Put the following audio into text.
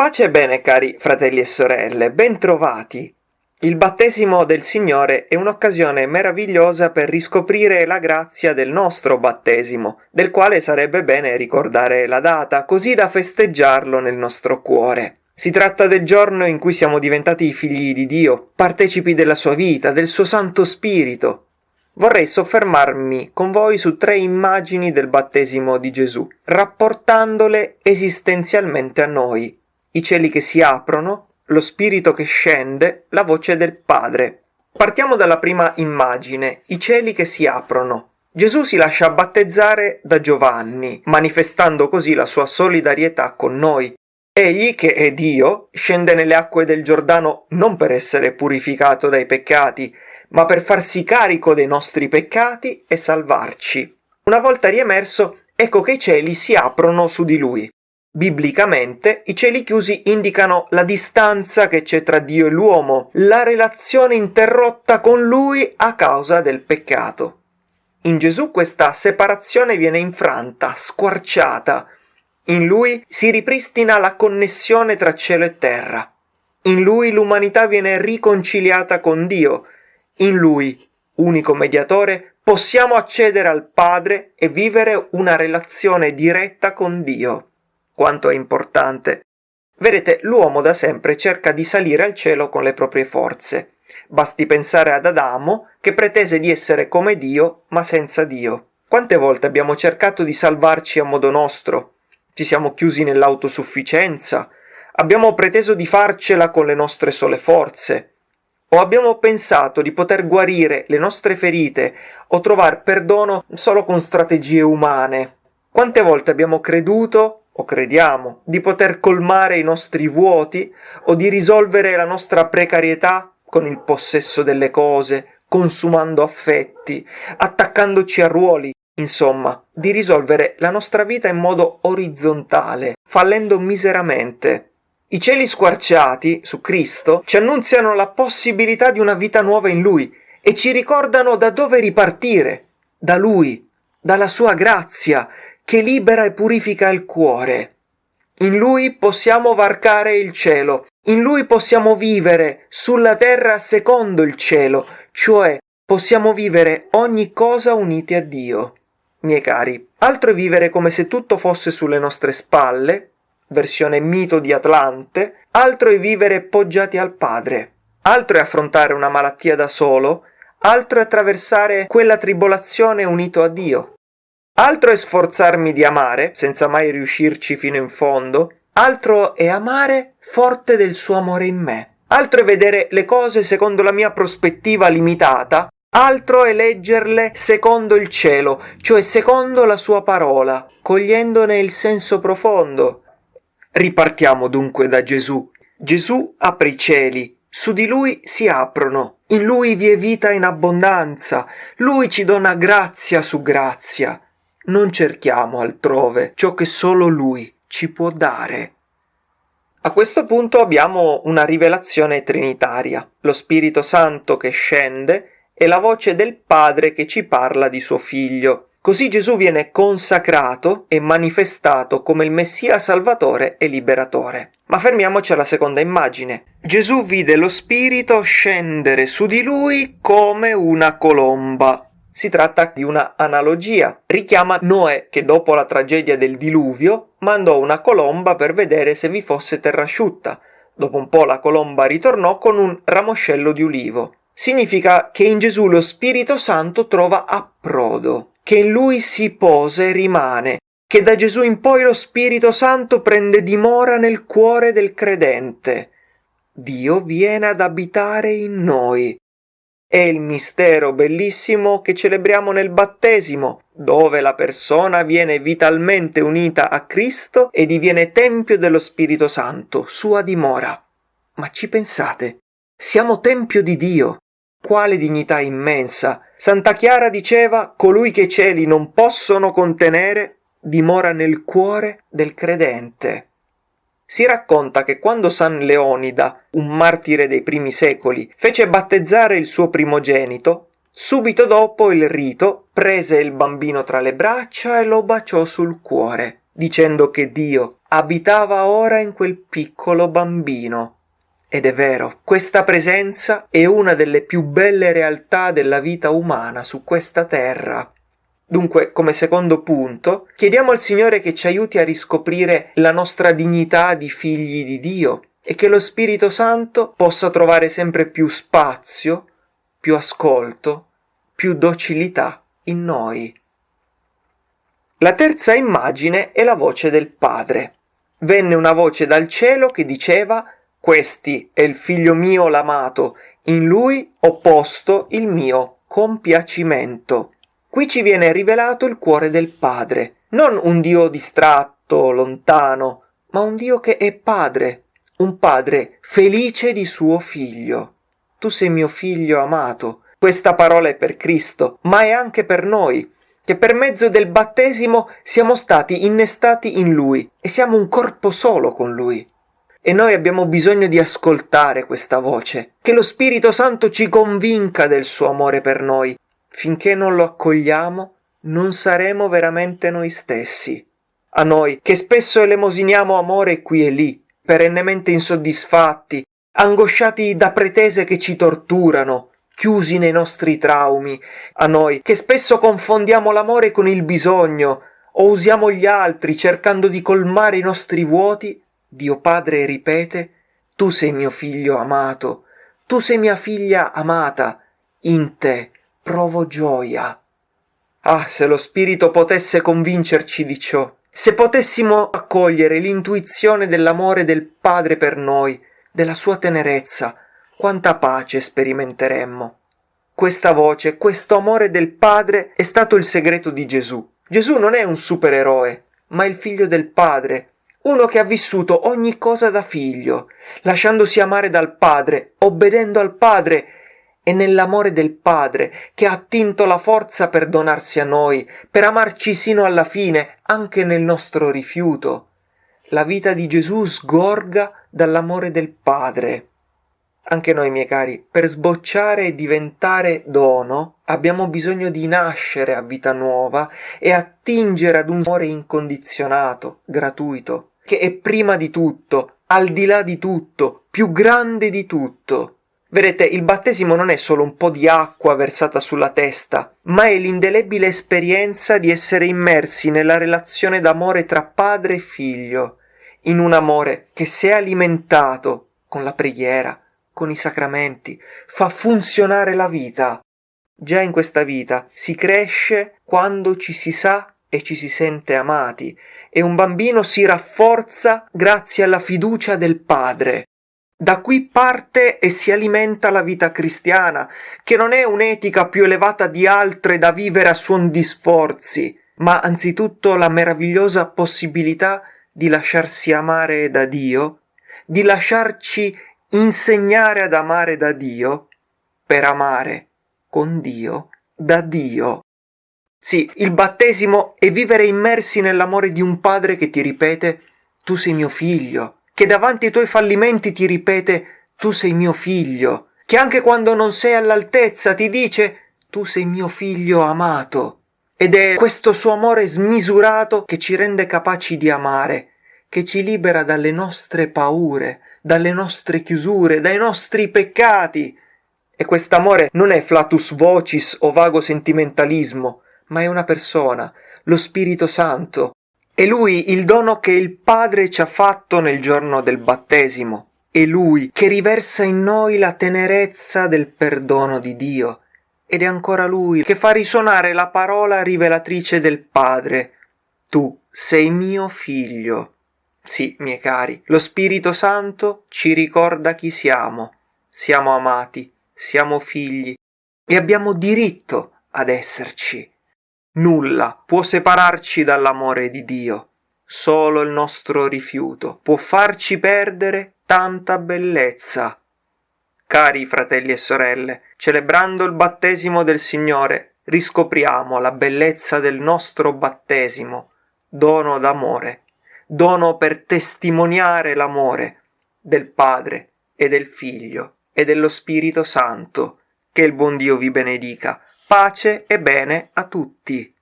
Pace e bene cari fratelli e sorelle, bentrovati! Il battesimo del Signore è un'occasione meravigliosa per riscoprire la grazia del nostro battesimo, del quale sarebbe bene ricordare la data, così da festeggiarlo nel nostro cuore. Si tratta del giorno in cui siamo diventati figli di Dio, partecipi della sua vita, del suo Santo Spirito. Vorrei soffermarmi con voi su tre immagini del battesimo di Gesù, rapportandole esistenzialmente a noi. I cieli che si aprono, lo spirito che scende, la voce del Padre. Partiamo dalla prima immagine, i cieli che si aprono. Gesù si lascia battezzare da Giovanni, manifestando così la sua solidarietà con noi. Egli, che è Dio, scende nelle acque del Giordano non per essere purificato dai peccati, ma per farsi carico dei nostri peccati e salvarci. Una volta riemerso, ecco che i cieli si aprono su di lui. Biblicamente i cieli chiusi indicano la distanza che c'è tra Dio e l'uomo, la relazione interrotta con Lui a causa del peccato. In Gesù questa separazione viene infranta, squarciata. In Lui si ripristina la connessione tra cielo e terra. In Lui l'umanità viene riconciliata con Dio. In Lui, unico mediatore, possiamo accedere al Padre e vivere una relazione diretta con Dio quanto è importante. Vedete, l'uomo da sempre cerca di salire al cielo con le proprie forze. Basti pensare ad Adamo, che pretese di essere come Dio, ma senza Dio. Quante volte abbiamo cercato di salvarci a modo nostro? Ci siamo chiusi nell'autosufficienza? Abbiamo preteso di farcela con le nostre sole forze? O abbiamo pensato di poter guarire le nostre ferite o trovare perdono solo con strategie umane? Quante volte abbiamo creduto o crediamo di poter colmare i nostri vuoti o di risolvere la nostra precarietà con il possesso delle cose, consumando affetti, attaccandoci a ruoli, insomma, di risolvere la nostra vita in modo orizzontale, fallendo miseramente. I cieli squarciati su Cristo ci annunziano la possibilità di una vita nuova in Lui e ci ricordano da dove ripartire, da Lui, dalla sua grazia che libera e purifica il cuore. In lui possiamo varcare il cielo, in lui possiamo vivere sulla terra secondo il cielo, cioè possiamo vivere ogni cosa uniti a Dio. Miei cari, altro è vivere come se tutto fosse sulle nostre spalle, versione mito di Atlante, altro è vivere poggiati al Padre, altro è affrontare una malattia da solo, altro è attraversare quella tribolazione unito a Dio. Altro è sforzarmi di amare, senza mai riuscirci fino in fondo, altro è amare forte del suo amore in me. Altro è vedere le cose secondo la mia prospettiva limitata, altro è leggerle secondo il cielo, cioè secondo la sua parola, cogliendone il senso profondo. Ripartiamo dunque da Gesù. Gesù apre i cieli, su di lui si aprono, in lui vi è vita in abbondanza, lui ci dona grazia su grazia non cerchiamo altrove ciò che solo Lui ci può dare. A questo punto abbiamo una rivelazione trinitaria, lo Spirito Santo che scende e la voce del Padre che ci parla di suo Figlio. Così Gesù viene consacrato e manifestato come il Messia Salvatore e Liberatore. Ma fermiamoci alla seconda immagine. Gesù vide lo Spirito scendere su di lui come una colomba. Si tratta di una analogia. Richiama Noè che dopo la tragedia del diluvio mandò una colomba per vedere se vi fosse terra asciutta. Dopo un po' la colomba ritornò con un ramoscello di ulivo. Significa che in Gesù lo Spirito Santo trova approdo, che in lui si posa e rimane, che da Gesù in poi lo Spirito Santo prende dimora nel cuore del credente. Dio viene ad abitare in noi, è il mistero bellissimo che celebriamo nel battesimo, dove la persona viene vitalmente unita a Cristo e diviene tempio dello Spirito Santo, sua dimora. Ma ci pensate? Siamo tempio di Dio. Quale dignità immensa! Santa Chiara diceva colui che i cieli non possono contenere dimora nel cuore del credente. Si racconta che quando San Leonida, un martire dei primi secoli, fece battezzare il suo primogenito, Subito dopo il rito prese il bambino tra le braccia e lo baciò sul cuore, dicendo che Dio abitava ora in quel piccolo bambino. Ed è vero, questa presenza è una delle più belle realtà della vita umana su questa terra. Dunque, come secondo punto, chiediamo al Signore che ci aiuti a riscoprire la nostra dignità di figli di Dio e che lo Spirito Santo possa trovare sempre più spazio, più ascolto, più docilità in noi. La terza immagine è la voce del Padre. Venne una voce dal cielo che diceva Questi è il figlio mio l'amato, in lui ho posto il mio compiacimento. Qui ci viene rivelato il cuore del Padre, non un Dio distratto, lontano, ma un Dio che è Padre, un padre felice di suo figlio. Tu sei mio figlio amato. Questa parola è per Cristo, ma è anche per noi, che per mezzo del battesimo siamo stati innestati in Lui e siamo un corpo solo con Lui. E noi abbiamo bisogno di ascoltare questa voce, che lo Spirito Santo ci convinca del suo amore per noi. Finché non lo accogliamo, non saremo veramente noi stessi. A noi, che spesso elemosiniamo amore qui e lì, perennemente insoddisfatti, angosciati da pretese che ci torturano, chiusi nei nostri traumi, a noi che spesso confondiamo l'amore con il bisogno o usiamo gli altri cercando di colmare i nostri vuoti, Dio Padre ripete, tu sei mio figlio amato, tu sei mia figlia amata, in te provo gioia. Ah, se lo Spirito potesse convincerci di ciò, se potessimo accogliere l'intuizione dell'amore del Padre per noi, della sua tenerezza, quanta pace sperimenteremmo. Questa voce, questo amore del Padre è stato il segreto di Gesù. Gesù non è un supereroe, ma il figlio del Padre, uno che ha vissuto ogni cosa da figlio, lasciandosi amare dal Padre, obbedendo al Padre è nell'amore del Padre che ha attinto la forza per donarsi a noi, per amarci sino alla fine, anche nel nostro rifiuto. La vita di Gesù sgorga dall'amore del Padre. Anche noi, miei cari, per sbocciare e diventare dono, abbiamo bisogno di nascere a vita nuova e attingere ad un amore incondizionato, gratuito, che è prima di tutto, al di là di tutto, più grande di tutto. Vedete, il battesimo non è solo un po' di acqua versata sulla testa, ma è l'indelebile esperienza di essere immersi nella relazione d'amore tra padre e figlio, in un amore che se è alimentato con la preghiera, con i sacramenti, fa funzionare la vita. Già in questa vita si cresce quando ci si sa e ci si sente amati, e un bambino si rafforza grazie alla fiducia del padre. Da qui parte e si alimenta la vita cristiana, che non è un'etica più elevata di altre da vivere a suon di sforzi, ma anzitutto la meravigliosa possibilità di lasciarsi amare da Dio, di lasciarci insegnare ad amare da Dio, per amare con Dio, da Dio. Sì, il battesimo è vivere immersi nell'amore di un padre che ti ripete tu sei mio figlio, che davanti ai tuoi fallimenti ti ripete tu sei mio figlio, che anche quando non sei all'altezza ti dice tu sei mio figlio amato. Ed è questo suo amore smisurato che ci rende capaci di amare, che ci libera dalle nostre paure, dalle nostre chiusure, dai nostri peccati. E quest'amore non è flatus vocis o vago sentimentalismo, ma è una persona, lo Spirito Santo, è lui il dono che il Padre ci ha fatto nel giorno del battesimo. È lui che riversa in noi la tenerezza del perdono di Dio. Ed è ancora lui che fa risuonare la parola rivelatrice del Padre. Tu sei mio figlio. Sì, miei cari, lo Spirito Santo ci ricorda chi siamo. Siamo amati, siamo figli e abbiamo diritto ad esserci. Nulla può separarci dall'amore di Dio. Solo il nostro rifiuto può farci perdere tanta bellezza. Cari fratelli e sorelle, celebrando il battesimo del Signore, riscopriamo la bellezza del nostro battesimo, dono d'amore, dono per testimoniare l'amore del Padre e del Figlio e dello Spirito Santo, Che il buon Dio vi benedica. Pace e bene a tutti.